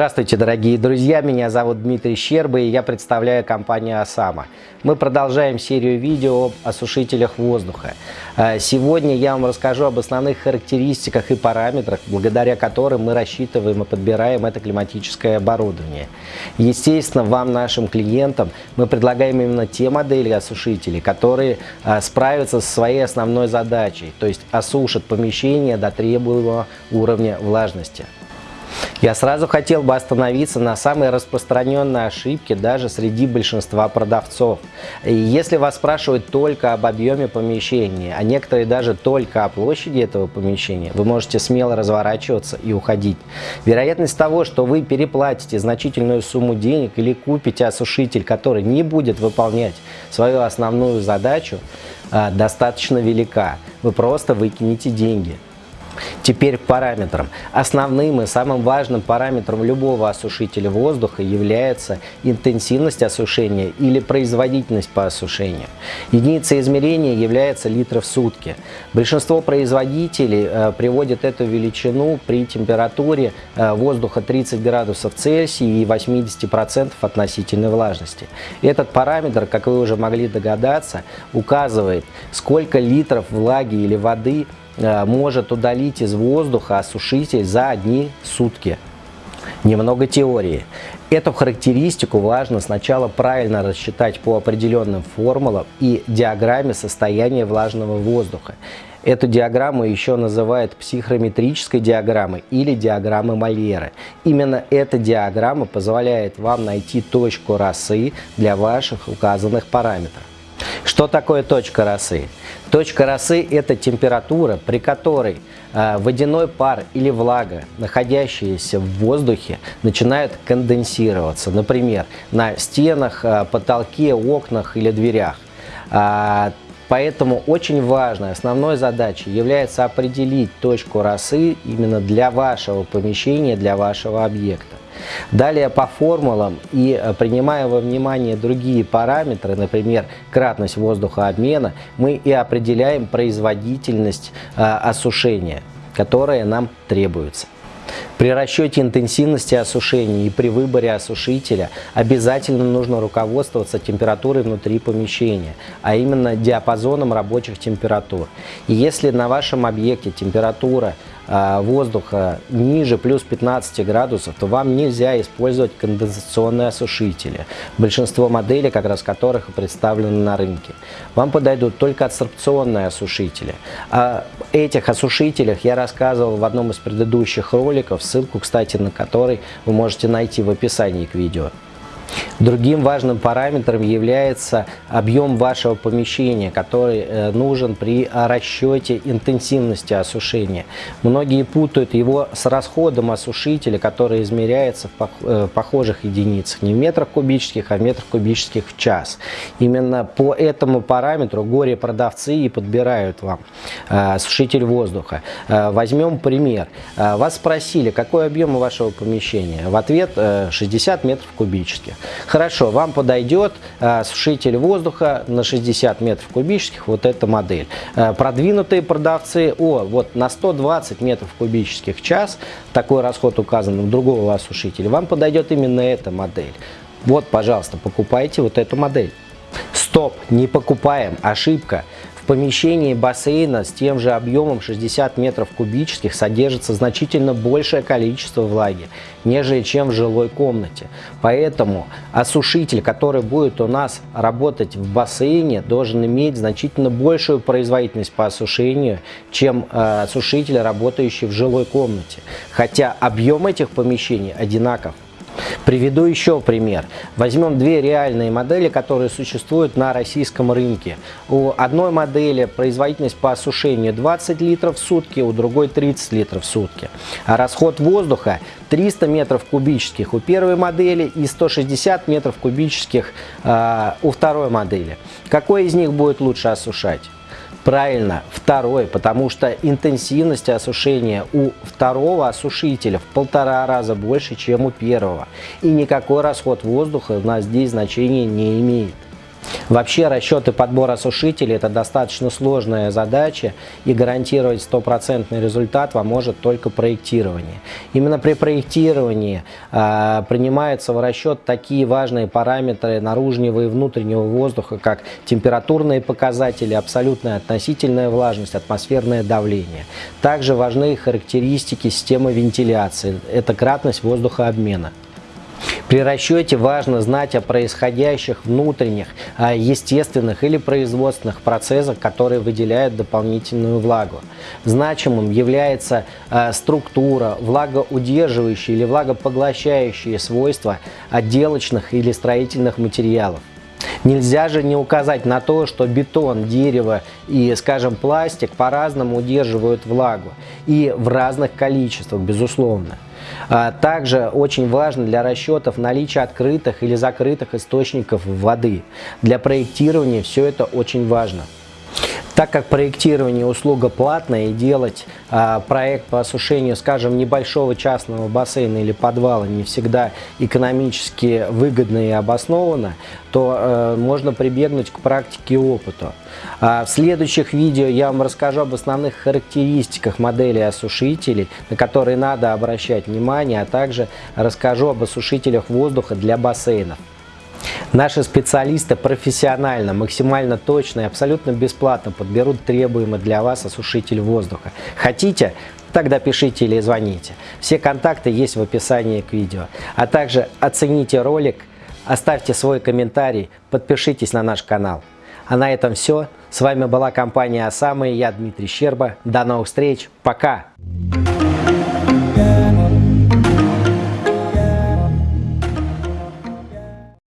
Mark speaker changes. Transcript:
Speaker 1: Здравствуйте, дорогие друзья! Меня зовут Дмитрий Щерба и я представляю компанию «Осама». Мы продолжаем серию видео об осушителях воздуха. А, сегодня я вам расскажу об основных характеристиках и параметрах, благодаря которым мы рассчитываем и подбираем это климатическое оборудование. Естественно, вам, нашим клиентам, мы предлагаем именно те модели осушителей, которые а, справятся со своей основной задачей, то есть осушат помещение до требуемого уровня влажности. Я сразу хотел бы остановиться на самой распространенной ошибке даже среди большинства продавцов. И если вас спрашивают только об объеме помещения, а некоторые даже только о площади этого помещения, вы можете смело разворачиваться и уходить. Вероятность того, что вы переплатите значительную сумму денег или купите осушитель, который не будет выполнять свою основную задачу, а, достаточно велика. Вы просто выкинете деньги. Теперь к параметрам. Основным и самым важным параметром любого осушителя воздуха является интенсивность осушения или производительность по осушению. Единицей измерения является литры в сутки. Большинство производителей э, приводят эту величину при температуре э, воздуха 30 градусов Цельсия и 80% относительной влажности. Этот параметр, как вы уже могли догадаться, указывает, сколько литров влаги или воды может удалить из воздуха осушитель за одни сутки. Немного теории. Эту характеристику важно сначала правильно рассчитать по определенным формулам и диаграмме состояния влажного воздуха. Эту диаграмму еще называют психрометрической диаграммой или диаграммой Мольера. Именно эта диаграмма позволяет вам найти точку росы для ваших указанных параметров. Что такое точка росы? Точка росы – это температура, при которой э, водяной пар или влага, находящиеся в воздухе, начинают конденсироваться. Например, на стенах, э, потолке, окнах или дверях. А, поэтому очень важной основной задачей является определить точку росы именно для вашего помещения, для вашего объекта. Далее по формулам и э, принимая во внимание другие параметры, например, кратность воздухообмена, мы и определяем производительность э, осушения, которая нам требуется. При расчете интенсивности осушения и при выборе осушителя обязательно нужно руководствоваться температурой внутри помещения, а именно диапазоном рабочих температур. И если на вашем объекте температура воздуха ниже плюс 15 градусов, то вам нельзя использовать конденсационные осушители. Большинство моделей, как раз которых представлены на рынке. Вам подойдут только адсорбционные осушители. О этих осушителях я рассказывал в одном из предыдущих роликов, ссылку, кстати, на который вы можете найти в описании к видео. Другим важным параметром является объем вашего помещения, который э, нужен при расчете интенсивности осушения. Многие путают его с расходом осушителя, который измеряется в э, похожих единицах, не в метрах кубических, а в метрах кубических в час. Именно по этому параметру горе-продавцы и подбирают вам э, осушитель воздуха. Возьмем пример. Вас спросили, какой объем вашего помещения? В ответ 60 метров кубических. Хорошо, вам подойдет э, сушитель воздуха на 60 метров кубических, вот эта модель. Э, продвинутые продавцы, о, вот на 120 метров кубических в час, такой расход указан у другого осушителя, вам подойдет именно эта модель. Вот, пожалуйста, покупайте вот эту модель. Стоп, не покупаем, ошибка помещении бассейна с тем же объемом 60 метров кубических содержится значительно большее количество влаги, нежели чем в жилой комнате. Поэтому осушитель, который будет у нас работать в бассейне, должен иметь значительно большую производительность по осушению, чем э, осушитель, работающий в жилой комнате. Хотя объем этих помещений одинаков. Приведу еще пример. Возьмем две реальные модели, которые существуют на российском рынке. У одной модели производительность по осушению 20 литров в сутки, у другой 30 литров в сутки. А расход воздуха 300 метров кубических у первой модели и 160 метров кубических э, у второй модели. Какой из них будет лучше осушать? Правильно, второй, потому что интенсивность осушения у второго осушителя в полтора раза больше, чем у первого. И никакой расход воздуха у нас здесь значения не имеет. Вообще расчеты подбора осушителей это достаточно сложная задача и гарантировать стопроцентный результат вам может только проектирование. Именно при проектировании э, принимаются в расчет такие важные параметры наружного и внутреннего воздуха, как температурные показатели, абсолютная относительная влажность, атмосферное давление. Также важны характеристики системы вентиляции, это кратность воздухообмена. При расчете важно знать о происходящих внутренних, естественных или производственных процессах, которые выделяют дополнительную влагу. Значимым является а, структура, влагоудерживающие или влагопоглощающие свойства отделочных или строительных материалов. Нельзя же не указать на то, что бетон, дерево и, скажем, пластик по-разному удерживают влагу и в разных количествах, безусловно. А, также очень важно для расчетов наличие открытых или закрытых источников воды. Для проектирования все это очень важно. Так как проектирование услуга платная и делать а, проект по осушению, скажем, небольшого частного бассейна или подвала не всегда экономически выгодно и обоснованно, то э, можно прибегнуть к практике и опыту. А в следующих видео я вам расскажу об основных характеристиках модели осушителей, на которые надо обращать внимание, а также расскажу об осушителях воздуха для бассейнов. Наши специалисты профессионально, максимально точно и абсолютно бесплатно подберут требуемый для вас осушитель воздуха. Хотите? Тогда пишите или звоните. Все контакты есть в описании к видео. А также оцените ролик, оставьте свой комментарий, подпишитесь на наш канал. А на этом все. С вами была компания «Осама» и я Дмитрий Щерба. До новых встреч. Пока!